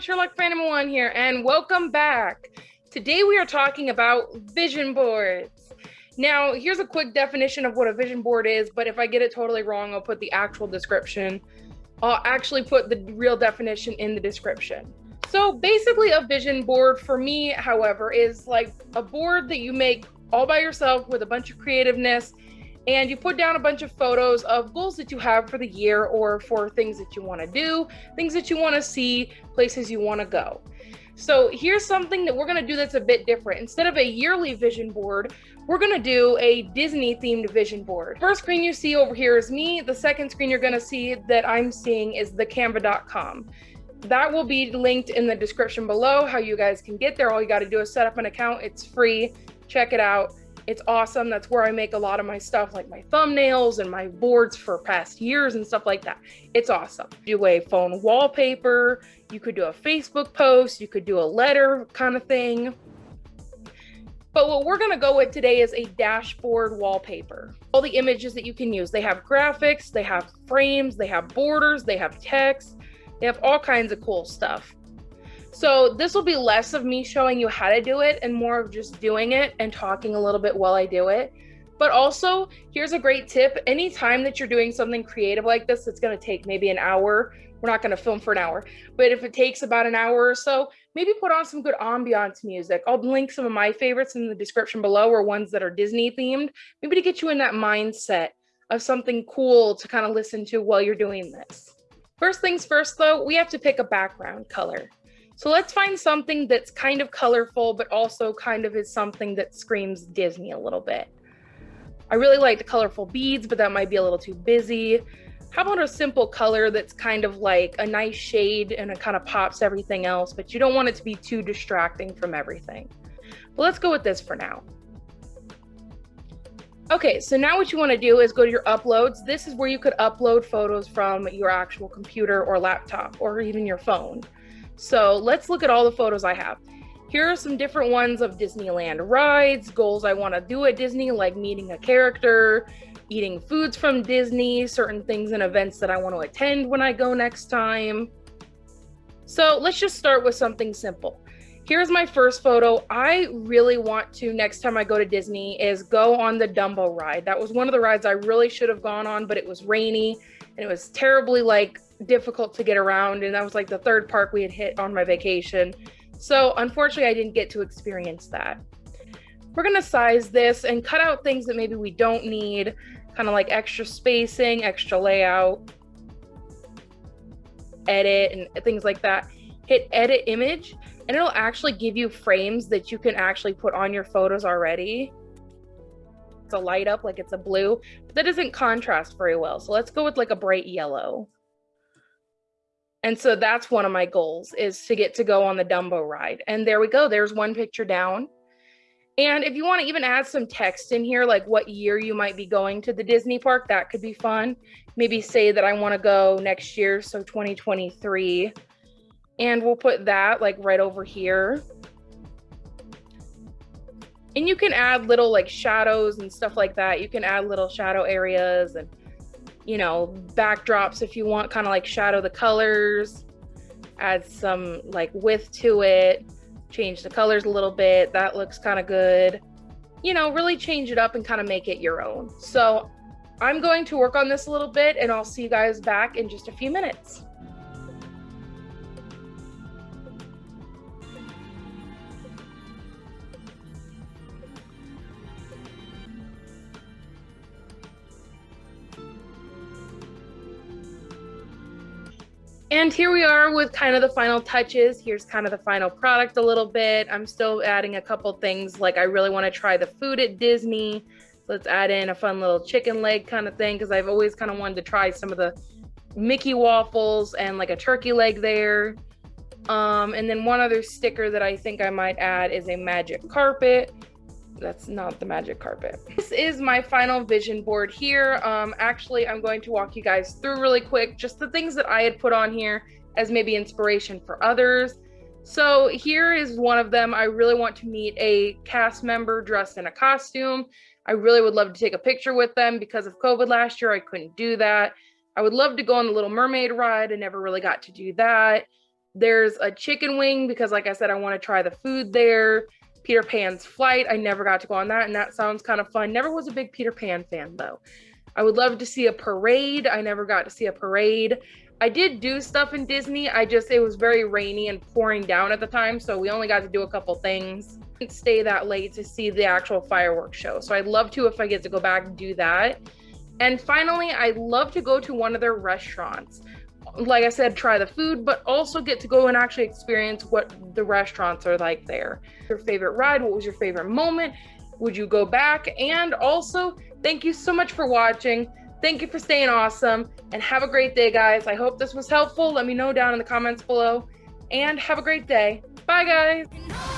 Sherlock Phantom One here, and welcome back. Today we are talking about vision boards. Now, here's a quick definition of what a vision board is, but if I get it totally wrong, I'll put the actual description. I'll actually put the real definition in the description. So basically a vision board for me, however, is like a board that you make all by yourself with a bunch of creativeness and you put down a bunch of photos of goals that you have for the year or for things that you want to do, things that you want to see, places you want to go. So here's something that we're going to do that's a bit different. Instead of a yearly vision board, we're going to do a Disney themed vision board. First screen you see over here is me. The second screen you're going to see that I'm seeing is the canva.com. That will be linked in the description below how you guys can get there. All you got to do is set up an account. It's free. Check it out it's awesome. That's where I make a lot of my stuff, like my thumbnails and my boards for past years and stuff like that. It's awesome. Do a phone wallpaper. You could do a Facebook post. You could do a letter kind of thing. But what we're gonna go with today is a dashboard wallpaper. All the images that you can use. They have graphics, they have frames, they have borders, they have text, they have all kinds of cool stuff. So this will be less of me showing you how to do it and more of just doing it and talking a little bit while I do it. But also, here's a great tip. Anytime that you're doing something creative like this, it's going to take maybe an hour. We're not going to film for an hour, but if it takes about an hour or so, maybe put on some good ambiance music. I'll link some of my favorites in the description below or ones that are Disney themed, maybe to get you in that mindset of something cool to kind of listen to while you're doing this. First things first, though, we have to pick a background color. So let's find something that's kind of colorful, but also kind of is something that screams Disney a little bit. I really like the colorful beads, but that might be a little too busy. How about a simple color that's kind of like a nice shade and it kind of pops everything else, but you don't want it to be too distracting from everything. But let's go with this for now. Okay, so now what you want to do is go to your uploads. This is where you could upload photos from your actual computer or laptop or even your phone. So let's look at all the photos I have. Here are some different ones of Disneyland rides, goals I want to do at Disney, like meeting a character, eating foods from Disney, certain things and events that I want to attend when I go next time. So let's just start with something simple. Here's my first photo. I really want to, next time I go to Disney, is go on the Dumbo ride. That was one of the rides I really should have gone on, but it was rainy and it was terribly like difficult to get around and that was like the third park we had hit on my vacation. So unfortunately i didn't get to experience that. We're going to size this and cut out things that maybe we don't need kind of like extra spacing extra layout edit and things like that. Hit edit image and it'll actually give you frames that you can actually put on your photos already. It's a light up like it's a blue but that doesn't contrast very well. So let's go with like a bright yellow and so that's one of my goals is to get to go on the Dumbo ride. And there we go. There's one picture down. And if you want to even add some text in here, like what year you might be going to the Disney park, that could be fun. Maybe say that I want to go next year, so 2023. And we'll put that like right over here. And you can add little like shadows and stuff like that. You can add little shadow areas and you know, backdrops if you want, kind of like shadow the colors, add some like width to it, change the colors a little bit. That looks kind of good. You know, really change it up and kind of make it your own. So I'm going to work on this a little bit and I'll see you guys back in just a few minutes. And here we are with kind of the final touches. Here's kind of the final product a little bit. I'm still adding a couple things like I really want to try the food at Disney. Let's add in a fun little chicken leg kind of thing because I've always kind of wanted to try some of the Mickey waffles and like a turkey leg there. Um, and then one other sticker that I think I might add is a magic carpet that's not the magic carpet. This is my final vision board here. Um, actually, I'm going to walk you guys through really quick, just the things that I had put on here as maybe inspiration for others. So here is one of them. I really want to meet a cast member dressed in a costume. I really would love to take a picture with them because of COVID last year. I couldn't do that. I would love to go on the Little Mermaid ride. I never really got to do that. There's a chicken wing because, like I said, I want to try the food there. Peter Pan's flight. I never got to go on that, and that sounds kind of fun. Never was a big Peter Pan fan though. I would love to see a parade. I never got to see a parade. I did do stuff in Disney. I just it was very rainy and pouring down at the time, so we only got to do a couple things. Didn't stay that late to see the actual fireworks show. So I'd love to if I get to go back and do that. And finally, I'd love to go to one of their restaurants. Like I said, try the food, but also get to go and actually experience what the restaurants are like there. Your favorite ride? What was your favorite moment? Would you go back? And also, thank you so much for watching. Thank you for staying awesome and have a great day, guys. I hope this was helpful. Let me know down in the comments below and have a great day. Bye, guys.